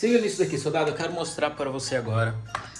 Siga nisso daqui, soldado. Eu quero mostrar para você agora.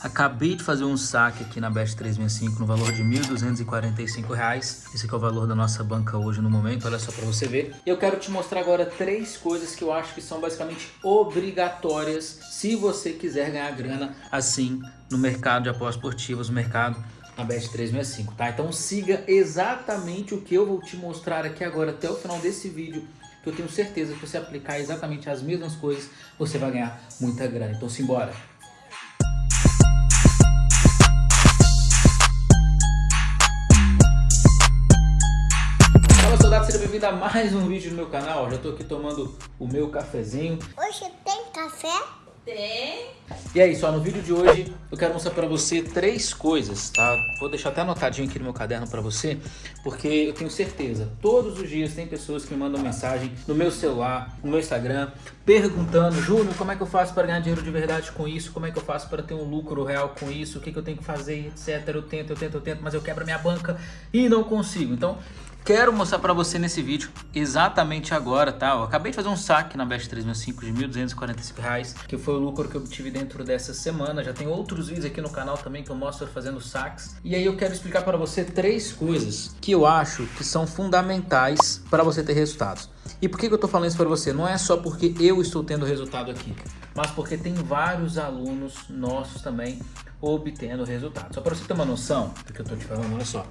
Acabei de fazer um saque aqui na Best 365 no valor de R$ 1.245. Esse aqui é o valor da nossa banca hoje no momento, olha só para você ver. Eu quero te mostrar agora três coisas que eu acho que são basicamente obrigatórias se você quiser ganhar grana assim no mercado de apostas esportivas, no mercado na Bet 365, tá? Então siga exatamente o que eu vou te mostrar aqui agora até o final desse vídeo que eu tenho certeza que você aplicar exatamente as mesmas coisas, você vai ganhar muita grana. Então simbora! Fala soldado, seja bem-vindo a mais um vídeo no meu canal. Já estou aqui tomando o meu cafezinho. Hoje tem café? Tem. E aí, só no vídeo de hoje eu quero mostrar para você três coisas, tá? Vou deixar até anotadinho aqui no meu caderno para você, porque eu tenho certeza, todos os dias tem pessoas que me mandam mensagem no meu celular, no meu Instagram, perguntando, Júnior, como é que eu faço para ganhar dinheiro de verdade com isso? Como é que eu faço para ter um lucro real com isso? O que, que eu tenho que fazer, etc. Eu tento, eu tento, eu tento, mas eu quebro minha banca e não consigo. Então, Quero mostrar para você nesse vídeo exatamente agora, tá? Eu acabei de fazer um saque na Best 365 de R$ 1.245, que foi o lucro que eu obtive dentro dessa semana. Já tem outros vídeos aqui no canal também que eu mostro fazendo saques. E aí eu quero explicar para você três coisas que eu acho que são fundamentais para você ter resultados. E por que, que eu estou falando isso para você? Não é só porque eu estou tendo resultado aqui, mas porque tem vários alunos nossos também obtendo resultado. Só para você ter uma noção do que eu estou te falando, olha só.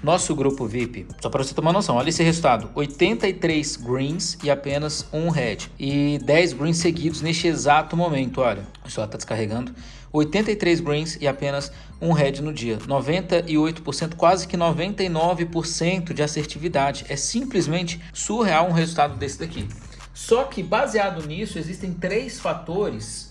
Nosso grupo VIP, só para você uma noção, olha esse resultado. 83 greens e apenas um red. E 10 greens seguidos neste exato momento, olha. O celular está descarregando. 83 greens e apenas um red no dia. 98%, quase que 99% de assertividade. É simplesmente surreal um resultado desse daqui. Só que baseado nisso, existem três fatores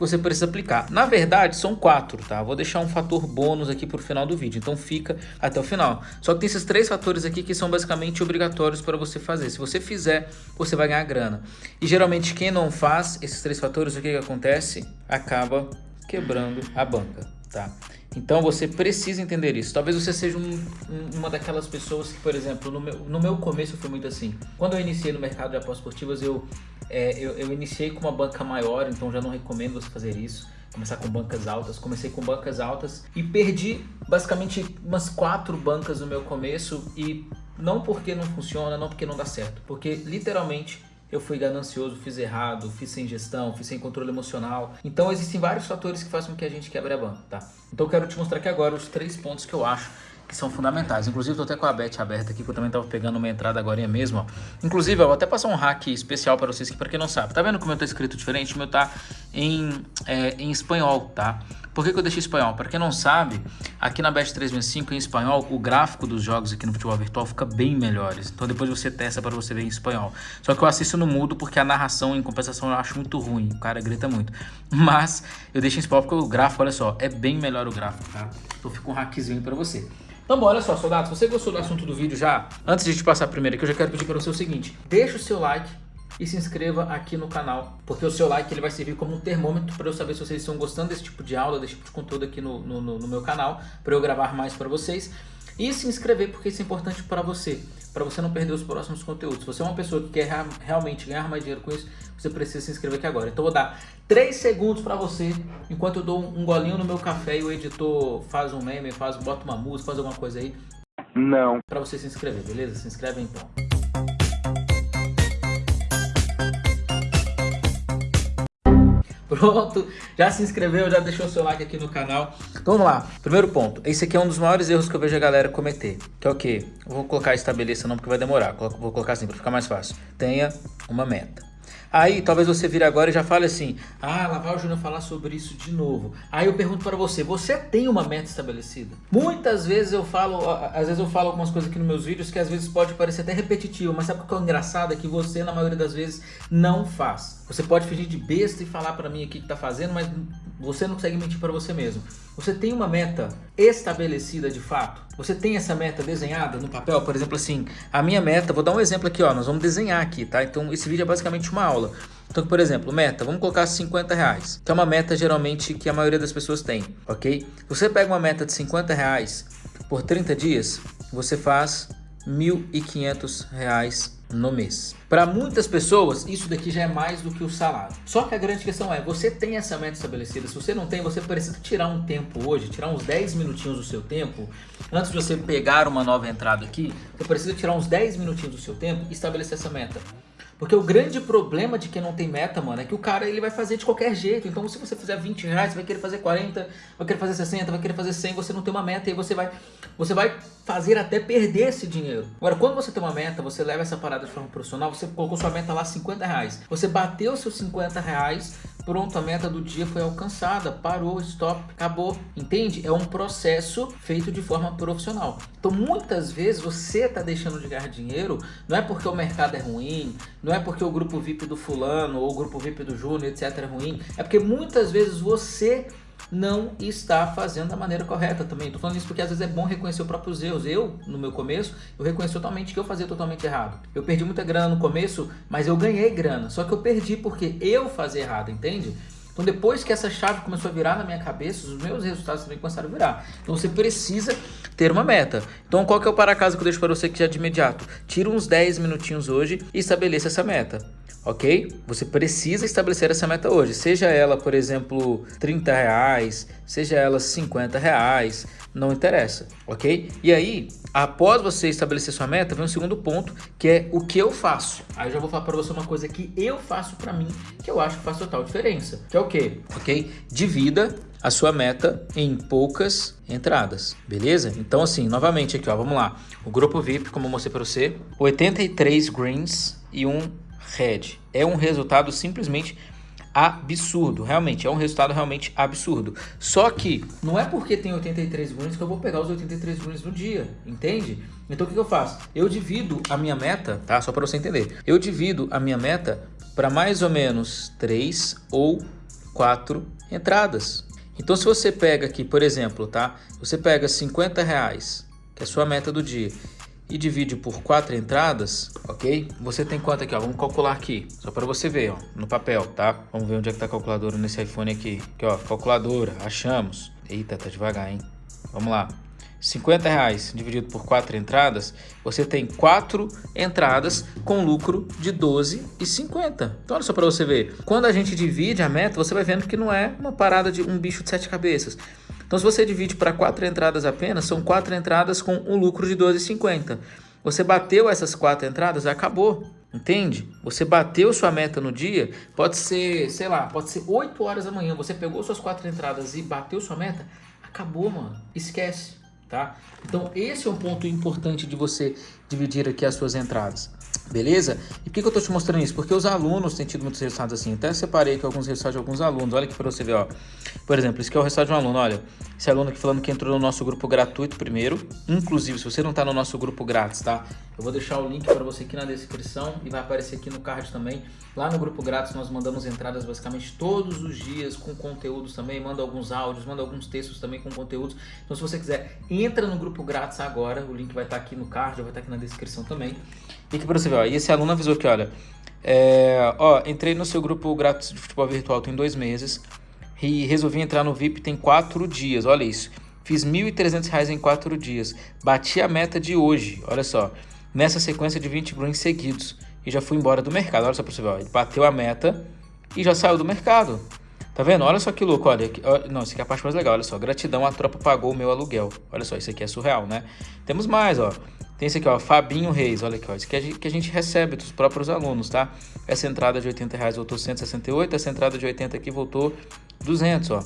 você precisa aplicar. Na verdade, são quatro, tá? Vou deixar um fator bônus aqui para o final do vídeo, então fica até o final. Só que tem esses três fatores aqui que são basicamente obrigatórios para você fazer. Se você fizer, você vai ganhar grana. E geralmente quem não faz esses três fatores, o que, que acontece? Acaba quebrando a banca, tá? Então você precisa entender isso. Talvez você seja um, um, uma daquelas pessoas que, por exemplo, no meu, no meu começo foi muito assim. Quando eu iniciei no mercado de apostas esportivas, eu, é, eu, eu iniciei com uma banca maior, então já não recomendo você fazer isso começar com bancas altas. Comecei com bancas altas e perdi basicamente umas quatro bancas no meu começo e não porque não funciona, não porque não dá certo, porque literalmente eu fui ganancioso, fiz errado, fiz sem gestão, fiz sem controle emocional. Então existem vários fatores que fazem com que a gente quebre a banca, tá? Então eu quero te mostrar aqui agora os três pontos que eu acho que são fundamentais. Inclusive, estou até com a Bet aberta aqui, que eu também estava pegando uma entrada agora mesmo. Ó. Inclusive, eu vou até passar um hack especial para vocês, que para quem não sabe, tá vendo como eu tô escrito diferente? O meu tá em, é, em espanhol, tá? Por que, que eu deixei espanhol? Para quem não sabe, aqui na Bet 365 em espanhol, o gráfico dos jogos aqui no futebol virtual fica bem melhores. Então depois você testa para você ver em espanhol. Só que eu assisto no mudo porque a narração, em compensação, eu acho muito ruim. O cara grita muito. Mas eu deixo em espanhol porque o gráfico, olha só, é bem melhor o gráfico, tá? Então fica um hackzinho para você. Então, olha só, soldados, se você gostou do assunto do vídeo já, antes de te passar primeiro aqui, eu já quero pedir para você o seguinte, deixa o seu like e se inscreva aqui no canal, porque o seu like ele vai servir como um termômetro para eu saber se vocês estão gostando desse tipo de aula, desse tipo de conteúdo aqui no, no, no meu canal, para eu gravar mais para vocês. E se inscrever, porque isso é importante para você, para você não perder os próximos conteúdos. Se você é uma pessoa que quer realmente ganhar mais dinheiro com isso, você precisa se inscrever aqui agora. Então eu vou dar 3 segundos para você, enquanto eu dou um golinho no meu café e o editor faz um meme, faz, bota uma música, faz alguma coisa aí. Não. Para você se inscrever, beleza? Se inscreve então. Pronto, já se inscreveu, já deixou seu like aqui no canal. Então vamos lá, primeiro ponto. Esse aqui é um dos maiores erros que eu vejo a galera cometer. Que é o quê? Vou colocar estabeleça não porque vai demorar. Vou colocar assim para ficar mais fácil. Tenha uma meta. Aí talvez você vire agora e já fale assim, ah, lá vai o Júnior falar sobre isso de novo. Aí eu pergunto para você, você tem uma meta estabelecida? Muitas vezes eu falo, às vezes eu falo algumas coisas aqui nos meus vídeos que às vezes pode parecer até repetitivo, mas sabe o que é engraçado? É que você na maioria das vezes não faz. Você pode fingir de besta e falar para mim aqui que tá fazendo, mas você não consegue mentir para você mesmo. Você tem uma meta estabelecida de fato? Você tem essa meta desenhada no papel? Por exemplo, assim, a minha meta, vou dar um exemplo aqui, ó, nós vamos desenhar aqui, tá? Então esse vídeo é basicamente uma aula. Então, por exemplo, meta, vamos colocar 50 reais, que é uma meta geralmente que a maioria das pessoas tem, ok? Você pega uma meta de 50 reais por 30 dias, você faz 1.500 reais no mês. Para muitas pessoas, isso daqui já é mais do que o salário. Só que a grande questão é, você tem essa meta estabelecida? Se você não tem, você precisa tirar um tempo hoje, tirar uns 10 minutinhos do seu tempo, antes de você pegar uma nova entrada aqui, você precisa tirar uns 10 minutinhos do seu tempo e estabelecer essa meta. Porque o grande problema de quem não tem meta, mano, é que o cara ele vai fazer de qualquer jeito. Então, se você fizer 20 reais, você vai querer fazer 40, vai querer fazer 60, vai querer fazer 100, você não tem uma meta e você vai, você vai fazer até perder esse dinheiro. Agora, quando você tem uma meta, você leva essa parada de forma profissional, você colocou sua meta lá 50 reais. Você bateu seus 50 reais, pronto, a meta do dia foi alcançada, parou, stop, acabou. Entende? É um processo feito de forma profissional. Então, muitas vezes você está deixando de ganhar dinheiro, não é porque o mercado é ruim, não é porque o grupo VIP do fulano ou o grupo VIP do Júnior, etc. é ruim. É porque muitas vezes você não está fazendo da maneira correta também. Estou falando isso porque às vezes é bom reconhecer os próprios erros. Eu, no meu começo, eu reconheci totalmente que eu fazia totalmente errado. Eu perdi muita grana no começo, mas eu ganhei grana. Só que eu perdi porque eu fazia errado, entende? Então depois que essa chave começou a virar na minha cabeça, os meus resultados também começaram a virar. Então você precisa ter uma meta. Então qual que é o para casa que eu deixo para você que já de imediato? Tira uns 10 minutinhos hoje e estabeleça essa meta. Ok? Você precisa estabelecer essa meta hoje. Seja ela, por exemplo, 30 reais, seja ela 50 reais, não interessa, ok? E aí, após você estabelecer sua meta, vem um segundo ponto, que é o que eu faço. Aí eu já vou falar para você uma coisa que eu faço para mim, que eu acho que faz total diferença, que é o quê? Ok? Divida a sua meta em poucas entradas, beleza? Então assim, novamente aqui, ó, vamos lá. O grupo VIP, como eu mostrei para você, 83 greens e um red. É um resultado simplesmente absurdo, realmente, é um resultado realmente absurdo. Só que não é porque tem 83 greens que eu vou pegar os 83 greens no dia, entende? Então o que, eu faço? Eu divido a minha meta, tá? Só para você entender. Eu divido a minha meta para mais ou menos 3 ou 4 entradas. Então se você pega aqui, por exemplo, tá? Você pega 50 reais, que é a sua meta do dia, e divide por quatro entradas, ok? Você tem quanto aqui, ó? Vamos calcular aqui, só para você ver, ó, no papel, tá? Vamos ver onde é que tá a calculadora nesse iPhone aqui. Aqui, ó, calculadora, achamos. Eita, tá devagar, hein? Vamos lá. 50 reais dividido por quatro entradas, você tem quatro entradas com lucro de 12,50. Então olha só para você ver, quando a gente divide a meta, você vai vendo que não é uma parada de um bicho de sete cabeças. Então se você divide para quatro entradas apenas, são quatro entradas com um lucro de 12,50. Você bateu essas quatro entradas, acabou. Entende? Você bateu sua meta no dia, pode ser, sei lá, pode ser 8 horas da manhã, você pegou suas quatro entradas e bateu sua meta, acabou, mano. Esquece tá? Então esse é um ponto importante de você dividir aqui as suas entradas. Beleza? E por que, que eu estou te mostrando isso? Porque os alunos têm tido muitos resultados assim. Até separei aqui alguns resultados de alguns alunos. Olha aqui para você ver, ó. Por exemplo, esse aqui é o resultado de um aluno. Olha, esse aluno aqui falando que entrou no nosso grupo gratuito primeiro. Inclusive, se você não está no nosso grupo grátis, tá? Eu vou deixar o link para você aqui na descrição e vai aparecer aqui no card também. Lá no grupo grátis nós mandamos entradas basicamente todos os dias com conteúdos também. Manda alguns áudios, manda alguns textos também com conteúdos. Então, se você quiser, entra no grupo grátis agora. O link vai estar tá aqui no card, vai estar tá aqui na descrição também. E aqui para você ver, e esse aluno avisou que, olha, é, ó, entrei no seu grupo grátis de futebol virtual tem dois meses e resolvi entrar no VIP tem quatro dias, olha isso. Fiz R$ 1.300 em quatro dias, bati a meta de hoje, olha só, nessa sequência de 20 greens seguidos e já fui embora do mercado, olha só para você ver, ó, ele bateu a meta e já saiu do mercado. Tá vendo? Olha só que louco, olha. Não, isso aqui é a parte mais legal, olha só. Gratidão, a tropa pagou o meu aluguel. Olha só, isso aqui é surreal, né? Temos mais, ó. Tem esse aqui, ó, Fabinho Reis, olha aqui, ó. Isso aqui é que a gente recebe dos próprios alunos, tá? Essa entrada de 80 reais voltou 168, essa entrada de 80 aqui voltou 200, ó.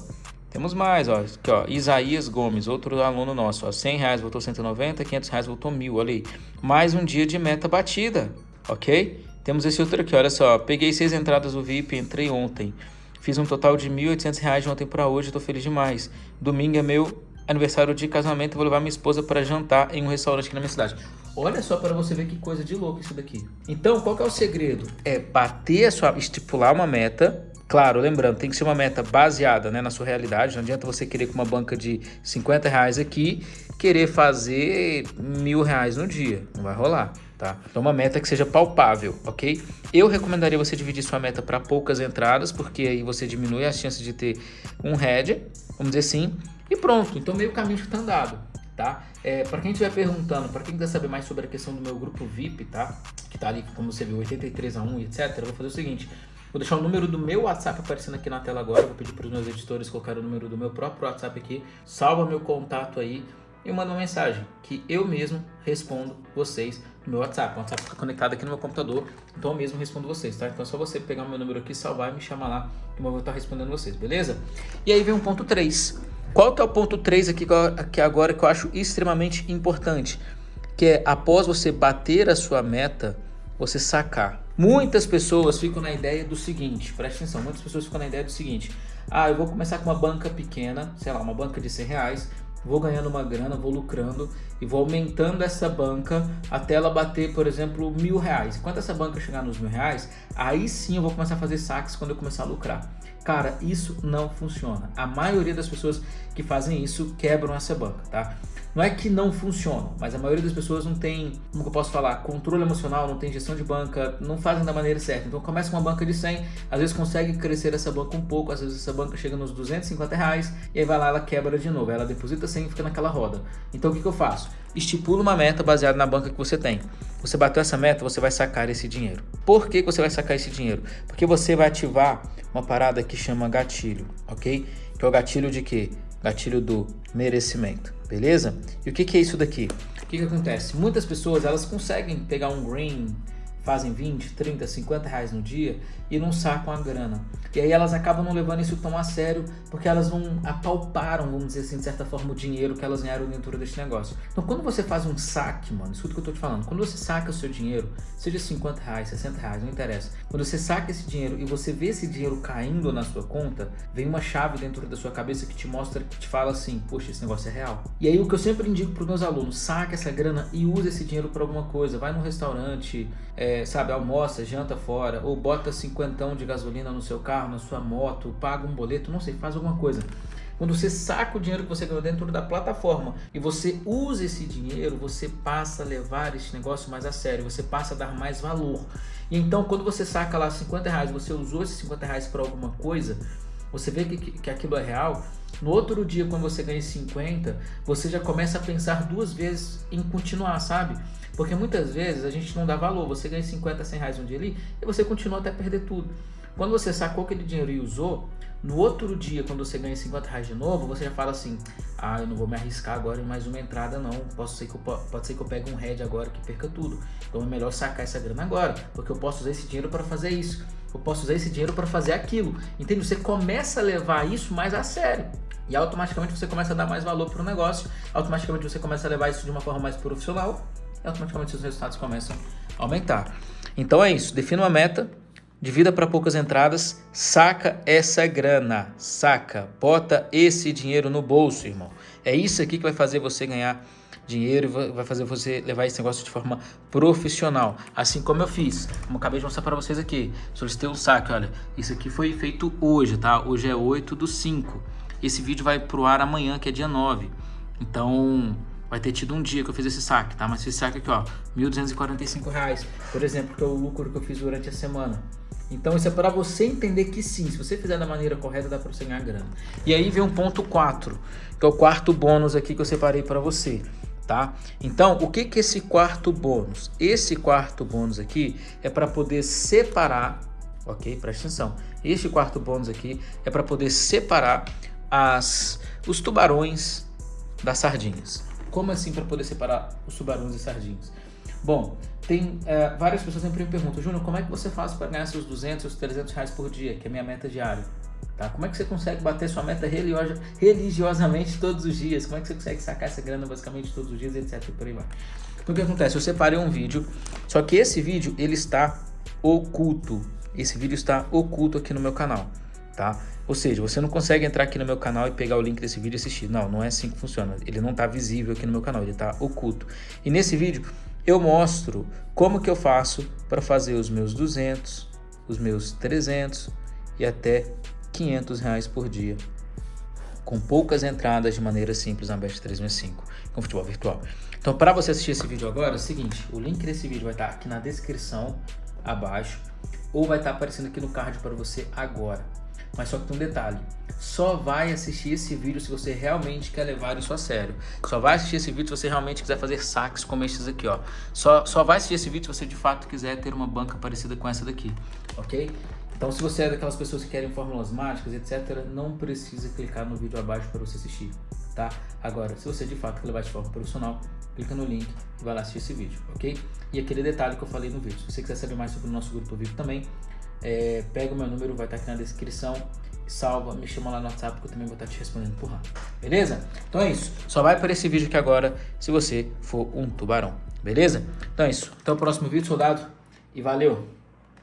Temos mais, ó. Aqui, ó. Isaías Gomes, outro aluno nosso, ó. 100 reais voltou 190, 500 reais voltou 1000, olha aí. Mais um dia de meta batida, ok? Temos esse outro aqui, olha só. Peguei seis entradas do VIP, entrei ontem. Fiz um total de 1.800 reais de ontem para hoje, tô feliz demais. Domingo é meu aniversário de casamento, vou levar minha esposa para jantar em um restaurante aqui na minha cidade. Olha só para você ver que coisa de louco isso daqui. Então, qual é o segredo? É bater a sua, estipular uma meta. Claro, lembrando, tem que ser uma meta baseada né, na sua realidade. Não adianta você querer com uma banca de 50 reais aqui, querer fazer mil reais no dia. Não vai rolar tá? Então uma meta que seja palpável, ok? Eu recomendaria você dividir sua meta para poucas entradas, porque aí você diminui as chances de ter um head, vamos dizer assim, e pronto. Então meio caminho está andado. tá? É, para quem estiver perguntando, para quem quiser saber mais sobre a questão do meu grupo VIP, tá? Que tá ali, como você viu, 83 a 1 e etc. Eu vou fazer o seguinte, Vou deixar o número do meu WhatsApp aparecendo aqui na tela agora. Vou pedir para os meus editores colocar o número do meu próprio WhatsApp aqui. Salva meu contato aí e manda uma mensagem que eu mesmo respondo vocês no meu WhatsApp. O WhatsApp fica conectado aqui no meu computador, então eu mesmo respondo vocês, tá? Então é só você pegar o meu número aqui, salvar e me chamar lá que eu vou estar respondendo vocês, beleza? E aí vem um ponto 3. Qual que é o ponto 3 aqui, aqui agora que eu acho extremamente importante? Que é após você bater a sua meta, você sacar. Muitas pessoas ficam na ideia do seguinte, preste atenção, muitas pessoas ficam na ideia do seguinte, ah, eu vou começar com uma banca pequena, sei lá, uma banca de 100 reais, vou ganhando uma grana, vou lucrando e vou aumentando essa banca até ela bater, por exemplo, mil reais. Enquanto essa banca chegar nos mil reais, aí sim eu vou começar a fazer saques quando eu começar a lucrar. Cara, isso não funciona. A maioria das pessoas que fazem isso quebram essa banca, tá? Não é que não funciona, mas a maioria das pessoas não tem, como eu posso falar, controle emocional, não tem gestão de banca, não fazem da maneira certa. Então começa com uma banca de 100, às vezes consegue crescer essa banca um pouco, às vezes essa banca chega nos 250 reais, e aí vai lá, ela quebra de novo, ela deposita 100 e fica naquela roda. Então o que, que eu faço? Estipula uma meta baseada na banca que você tem. Você bateu essa meta, você vai sacar esse dinheiro. Por que, que você vai sacar esse dinheiro? Porque você vai ativar uma parada que chama gatilho, ok? Que é o gatilho de quê? Gatilho do merecimento beleza? E o que, que é isso daqui? O que, que acontece? Muitas pessoas elas conseguem pegar um green fazem 20, 30, 50 reais no dia e não sacam a grana. E aí elas acabam não levando isso tão a sério porque elas não apalparam, vamos dizer assim, de certa forma, o dinheiro que elas ganharam dentro deste negócio. Então quando você faz um saque, mano, escuta o que eu tô te falando, quando você saca o seu dinheiro, seja 50 reais, 60 reais, não interessa. Quando você saca esse dinheiro e você vê esse dinheiro caindo na sua conta, vem uma chave dentro da sua cabeça que te mostra, que te fala assim, poxa, esse negócio é real. E aí o que eu sempre indico para os meus alunos, saca essa grana e usa esse dinheiro para alguma coisa. Vai num restaurante, é, sabe, almoça, janta fora, ou bota cinquentão de gasolina no seu carro, na sua moto, paga um boleto, não sei, faz alguma coisa. Quando você saca o dinheiro que você ganhou dentro da plataforma e você usa esse dinheiro, você passa a levar esse negócio mais a sério, você passa a dar mais valor. E então, quando você saca lá 50 reais, você usou esses 50 reais para alguma coisa, você vê que, que aquilo é real, no outro dia, quando você ganha 50, você já começa a pensar duas vezes em continuar, sabe? Porque muitas vezes a gente não dá valor. Você ganha 50, 100 reais um dia ali e você continua até perder tudo. Quando você sacou aquele dinheiro e usou, no outro dia, quando você ganha 50 reais de novo, você já fala assim, ah, eu não vou me arriscar agora em mais uma entrada não, posso ser que eu, pode ser que eu pegue um head agora que perca tudo. Então é melhor sacar essa grana agora, porque eu posso usar esse dinheiro para fazer isso. Eu posso usar esse dinheiro para fazer aquilo. Entende? Você começa a levar isso mais a sério. E automaticamente você começa a dar mais valor para o negócio, automaticamente você começa a levar isso de uma forma mais profissional e automaticamente seus resultados começam a aumentar. Então é isso, defina uma meta, de vida para poucas entradas, saca essa grana, saca, bota esse dinheiro no bolso, irmão. É isso aqui que vai fazer você ganhar dinheiro e vai fazer você levar esse negócio de forma profissional. Assim como eu fiz, como eu acabei de mostrar para vocês aqui. Solicitei um saque, olha, isso aqui foi feito hoje, tá? Hoje é 8 do 5. Esse vídeo vai pro ar amanhã, que é dia 9. Então, vai ter tido um dia que eu fiz esse saque, tá? Mas esse saque aqui, ó, R$ 1.245, por exemplo, que é o lucro que eu fiz durante a semana. Então isso é para você entender que sim, se você fizer da maneira correta, dá para você ganhar grana. E aí vem um ponto 4, que é o quarto bônus aqui que eu separei para você, tá? Então, o que que esse quarto bônus? Esse quarto bônus aqui é para poder separar, ok? Presta atenção. Este quarto bônus aqui é para poder separar as, os tubarões das sardinhas. Como assim para poder separar os tubarões das sardinhas? Bom, tem é, várias pessoas sempre me perguntam, Júnior, como é que você faz para ganhar seus 200, seus 300 reais por dia, que é a minha meta diária? Tá? Como é que você consegue bater sua meta religiosa, religiosamente todos os dias? Como é que você consegue sacar essa grana basicamente todos os dias, etc. Por aí vai. Então o que acontece? Eu separei um vídeo, só que esse vídeo ele está oculto. Esse vídeo está oculto aqui no meu canal, tá? Ou seja, você não consegue entrar aqui no meu canal e pegar o link desse vídeo e assistir. Não, não é assim que funciona. Ele não está visível aqui no meu canal, ele está oculto. E nesse vídeo eu mostro como que eu faço para fazer os meus 200, os meus 300 e até 500 reais por dia. Com poucas entradas de maneira simples na Best 365, com futebol virtual. Então, para você assistir esse vídeo agora, é o seguinte, o link desse vídeo vai estar aqui na descrição abaixo ou vai estar aparecendo aqui no card para você agora. Mas só que tem um detalhe, só vai assistir esse vídeo se você realmente quer levar isso a sério. Só vai assistir esse vídeo se você realmente quiser fazer saques como esses aqui, ó. Só, só vai assistir esse vídeo se você de fato quiser ter uma banca parecida com essa daqui, ok? Então se você é daquelas pessoas que querem fórmulas mágicas, etc, não precisa clicar no vídeo abaixo para você assistir, tá? Agora, se você de fato quer levar de forma profissional, clica no link e vai lá assistir esse vídeo, ok? E aquele detalhe que eu falei no vídeo, se você quiser saber mais sobre o nosso grupo vivo também, é, pega o meu número, vai estar aqui na descrição, salva, me chama lá no WhatsApp que eu também vou estar te respondendo por lá, beleza? Então é isso, só vai para esse vídeo aqui agora se você for um tubarão, beleza? Então é isso, até o próximo vídeo, soldado, e valeu!